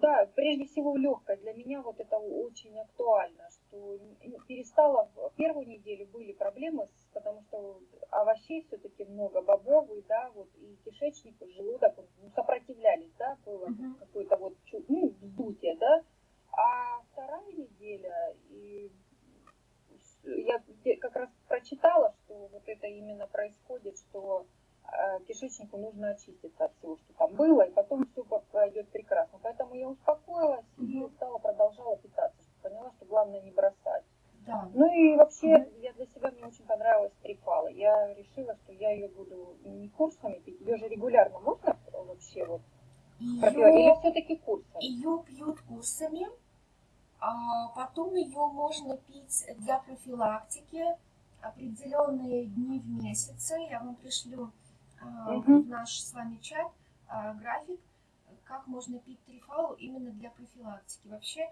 Да, прежде всего легкость. Для меня вот это очень актуально, что перестала, в первую неделю были проблемы, с, потому что овощей все-таки много, бобовый, да, вот, и кишечник, и желудок ну, сопротивлялись, да, было uh-huh. какое-то вот, ну, вздутие, да, а вторая неделя, и я как раз прочитала, что вот это именно происходит, что э, кишечнику нужно очиститься от всего, что там было, и потом все пойдет прекрасно. Поэтому я успокоилась и стала, продолжала питаться, что поняла, что главное не бросать. Да. Ну и вообще, я для себя, мне очень понравилась трипала. Я решила, что я ее буду не курсами пить, ее же регулярно можно вообще вот ее, Или все-таки курсами? Ее пьют курсами, а потом ее можно пить для профилактики определенные дни в месяце. Я вам пришлю угу. в наш с вами чат а, график, как можно пить трифалу именно для профилактики. Вообще